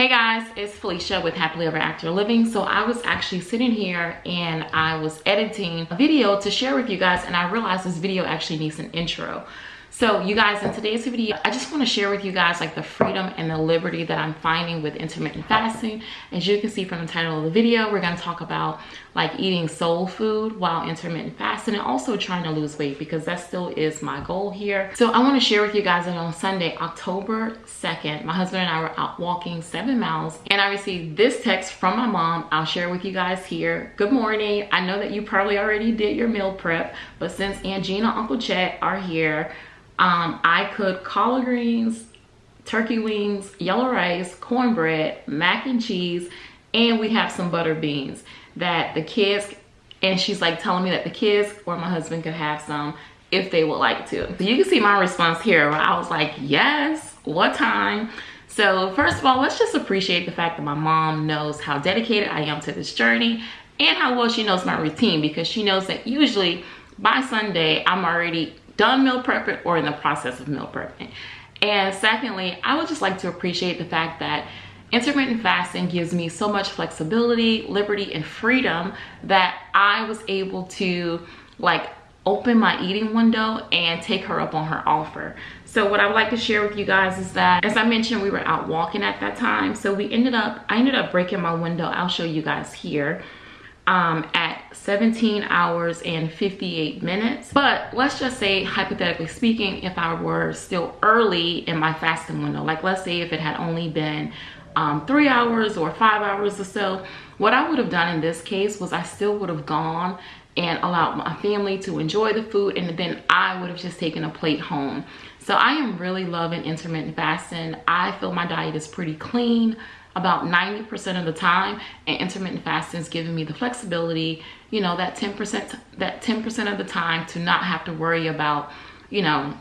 Hey guys, it's Felicia with Happily Ever After Living. So I was actually sitting here and I was editing a video to share with you guys and I realized this video actually needs an intro. So you guys, in today's video, I just want to share with you guys like the freedom and the liberty that I'm finding with intermittent fasting. As you can see from the title of the video, we're going to talk about like eating soul food while intermittent fasting and also trying to lose weight because that still is my goal here. So I want to share with you guys that on Sunday, October 2nd, my husband and I were out walking seven miles and I received this text from my mom. I'll share with you guys here. Good morning. I know that you probably already did your meal prep, but since Aunt Gina, Uncle Chet are here, um, I cooked collard greens, turkey wings, yellow rice, cornbread, mac and cheese, and we have some butter beans that the kids, and she's like telling me that the kids or my husband could have some if they would like to. So you can see my response here I was like, yes, what time? So first of all, let's just appreciate the fact that my mom knows how dedicated I am to this journey and how well she knows my routine because she knows that usually by Sunday, I'm already done meal prepping or in the process of meal prepping. And secondly, I would just like to appreciate the fact that intermittent fasting gives me so much flexibility, liberty, and freedom that I was able to like open my eating window and take her up on her offer. So what I would like to share with you guys is that, as I mentioned, we were out walking at that time. So we ended up, I ended up breaking my window. I'll show you guys here um, at 17 hours and 58 minutes. But let's just say, hypothetically speaking, if I were still early in my fasting window, like let's say if it had only been um, three hours or five hours or so, what I would have done in this case was I still would have gone and allowed my family to enjoy the food and then I would have just taken a plate home. So I am really loving intermittent fasting. I feel my diet is pretty clean about 90% of the time and intermittent fasting is giving me the flexibility you know that 10% that 10% of the time to not have to worry about you know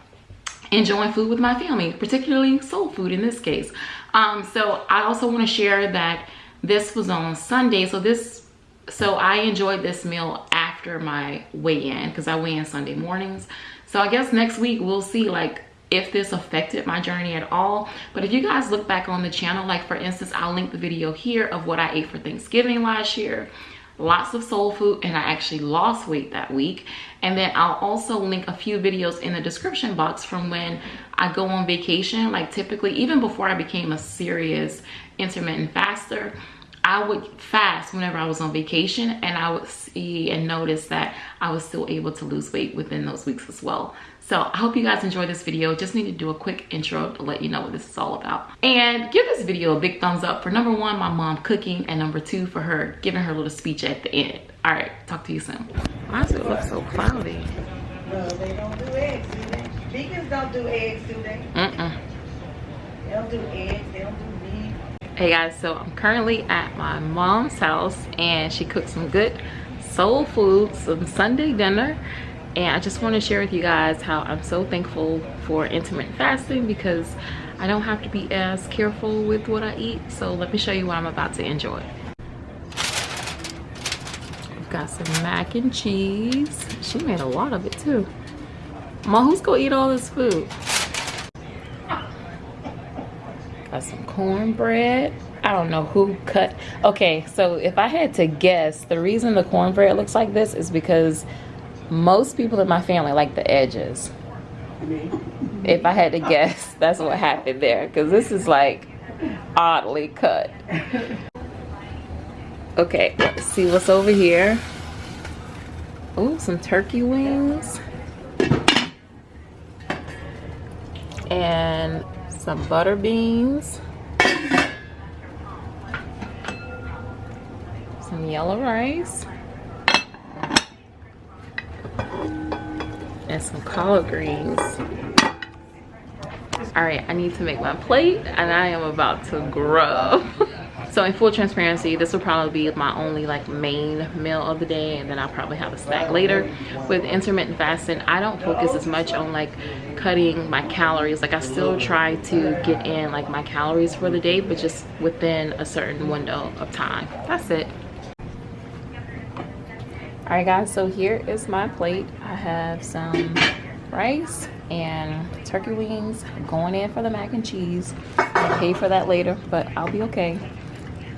enjoying food with my family particularly soul food in this case. Um, so i also want to share that this was on sunday. So this so i enjoyed this meal after my weigh-in because i weigh in sunday mornings. So i guess next week we'll see like if this affected my journey at all. But if you guys look back on the channel like for instance i'll link the video here of what i ate for thanksgiving last year. Lots of soul food and i actually lost weight that week. And then i'll also link a few videos in the description box from when i go on vacation like typically even before i became a serious intermittent faster I would fast whenever I was on vacation and I would see and notice that I was still able to lose weight within those weeks as well. So I hope you guys enjoyed this video. Just need to do a quick intro to let you know what this is all about. And give this video a big thumbs up for number one, my mom cooking, and number two, for her giving her little speech at the end. All right, talk to you soon. Why does it look so cloudy? No, they don't do eggs, do they? Vegans don't do eggs, do they? Mm-mm. They don't do eggs, they don't do meat. Hey guys, so I'm currently at my mom's house and she cooked some good soul food, some Sunday dinner. And I just want to share with you guys how I'm so thankful for intermittent fasting because I don't have to be as careful with what I eat. So let me show you what I'm about to enjoy. We've got some mac and cheese. She made a lot of it too. Mom who's gonna eat all this food got some cornbread? I don't know who cut okay so if I had to guess the reason the cornbread looks like this is because most people in my family like the edges. If i had to guess that's what happened there because this is like oddly cut. Okay let's see what's over here. Oh some turkey wings. And some butter beans some yellow rice. And some collard greens. All right i need to make my plate and i am about to grub so in full transparency this will probably be my only like main meal of the day and then i'll probably have a snack later with intermittent fasting. I don't focus as much on like cutting my calories. Like i still try to get in like my calories for the day but just within a certain window of time. That's it. All right guys so here is my plate. I have some rice and turkey wings. Going in for the mac and cheese. I'll pay for that later but i'll be okay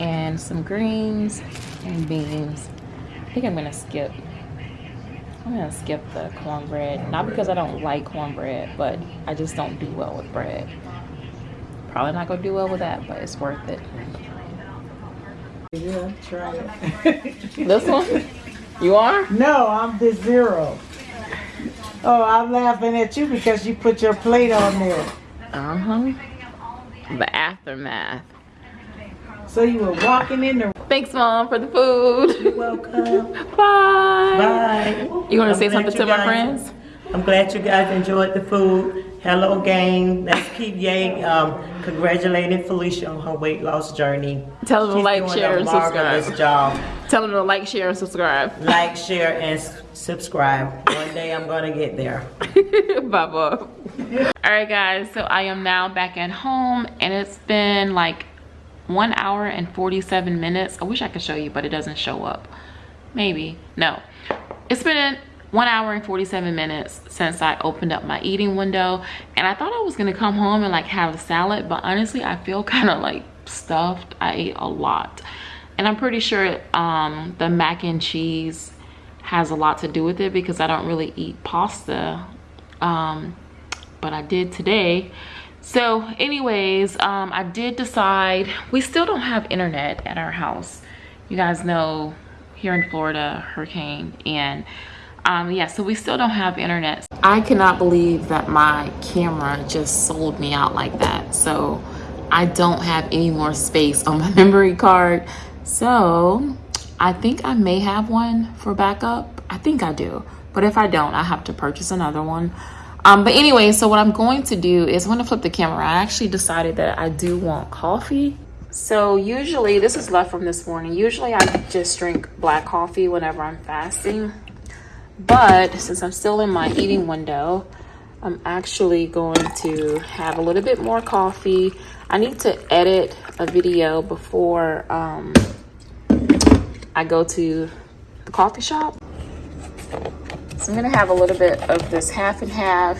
and some greens and beans. I think i'm gonna skip i'm gonna skip the cornbread not because i don't like cornbread but i just don't do well with bread. Probably not gonna do well with that but it's worth it. Yeah, try it. this one? You are? No, I'm the zero. Oh, I'm laughing at you because you put your plate on there. uh-huh. The aftermath So you were walking in the thanks mom for the food Welcome. bye Bye. you want to say something to my friends I'm glad you guys enjoyed the food. Hello, gang. Let's keep Yang um, congratulating Felicia on her weight loss journey. Tell them to like, share, and subscribe. job. Tell them to like, share, and subscribe. Like, share, and subscribe. One day I'm gonna get there. bye bye. All right, guys. So I am now back at home, and it's been like one hour and 47 minutes. I wish I could show you, but it doesn't show up. Maybe. No. It's been one hour and 47 minutes since I opened up my eating window. And I thought I was to come home and like have a salad, but honestly, I feel kind of like stuffed. I ate a lot. And I'm pretty sure um, the mac and cheese has a lot to do with it because I don't really eat pasta. Um, but I did today. So anyways, um, I did decide, we still don't have internet at our house. You guys know here in Florida, hurricane and um, yeah, so we still don't have internet. I cannot believe that my camera just sold me out like that. So I don't have any more space on my memory card. So I think I may have one for backup. I think I do. But if I don't, I have to purchase another one. Um, but anyway, so what I'm going to do is I'm to flip the camera. I actually decided that I do want coffee. So usually, this is left from this morning. Usually I just drink black coffee whenever I'm fasting. But since I'm still in my eating window, I'm actually going to have a little bit more coffee. I need to edit a video before um, I go to the coffee shop. So I'm gonna have a little bit of this half and half.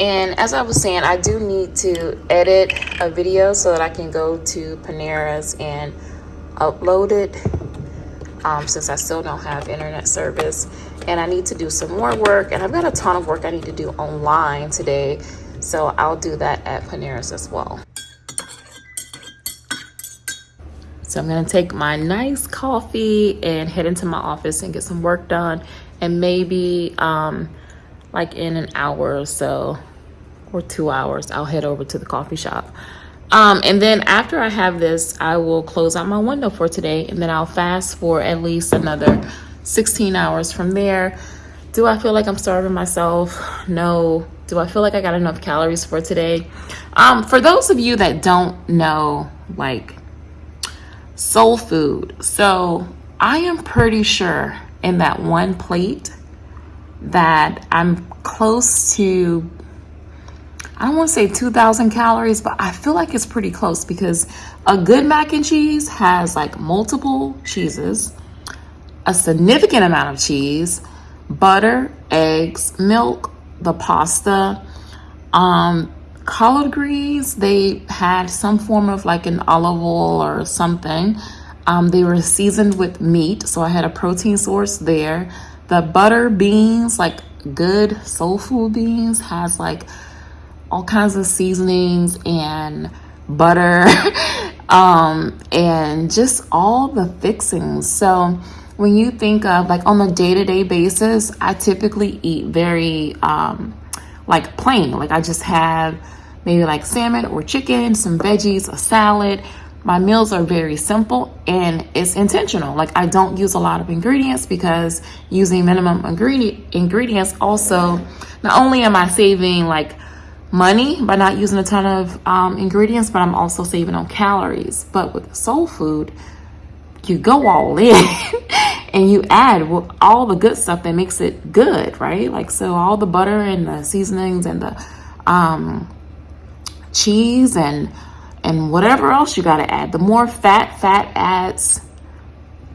And as I was saying, I do need to edit a video so that I can go to Panera's and upload it um, since I still don't have internet service. And I need to do some more work. And I've got a ton of work I need to do online today. So I'll do that at Panera's as well. So I'm gonna take my nice coffee and head into my office and get some work done. And maybe um, like in an hour or so, or two hours, I'll head over to the coffee shop. Um, and then after I have this, I will close out my window for today and then I'll fast for at least another 16 hours from there. Do I feel like I'm starving myself? No. Do I feel like I got enough calories for today? Um, for those of you that don't know, like soul food. So I am pretty sure in that one plate that I'm close to, I don't want to say 2,000 calories, but I feel like it's pretty close because a good mac and cheese has like multiple cheeses, a significant amount of cheese, butter, eggs, milk, the pasta, um, collard greens, they had some form of like an olive oil or something. Um, they were seasoned with meat, so I had a protein source there. The butter beans, like good soul food beans, has like all kinds of seasonings and butter um, and just all the fixings. So when you think of like on a day-to-day basis, I typically eat very um, like plain. Like I just have maybe like salmon or chicken, some veggies, a salad. My meals are very simple and it's intentional. Like I don't use a lot of ingredients because using minimum ingredient ingredients also not only am I saving like money by not using a ton of um, ingredients, but I'm also saving on calories. But with soul food, you go all in and you add all the good stuff that makes it good, right? Like so all the butter and the seasonings and the um, cheese and and whatever else you got to add. The more fat fat adds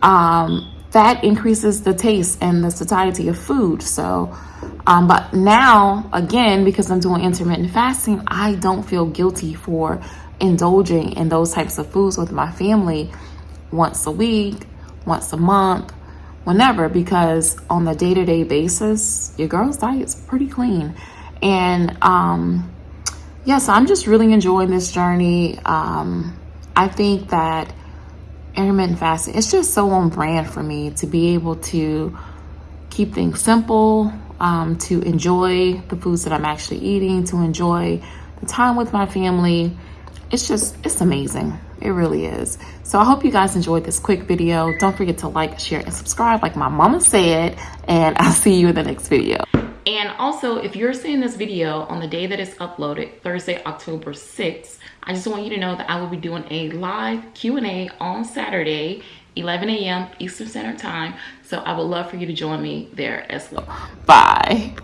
um, fat increases the taste and the satiety of food. So, um, but now again, because I'm doing intermittent fasting, I don't feel guilty for indulging in those types of foods with my family once a week, once a month, whenever, because on the day to day basis, your girl's diet is pretty clean. And um, yeah, so I'm just really enjoying this journey. Um, I think that intermittent fasting, it's just so on brand for me to be able to keep things simple, um, to enjoy the foods that I'm actually eating, to enjoy the time with my family. It's just, it's amazing. It really is. So I hope you guys enjoyed this quick video. Don't forget to like, share, and subscribe like my mama said. And I'll see you in the next video. And also, if you're seeing this video on the day that it's uploaded, Thursday, October 6th, I just want you to know that I will be doing a live Q&A on Saturday, 11 a.m. Eastern Standard Time. So I would love for you to join me there as well. Bye.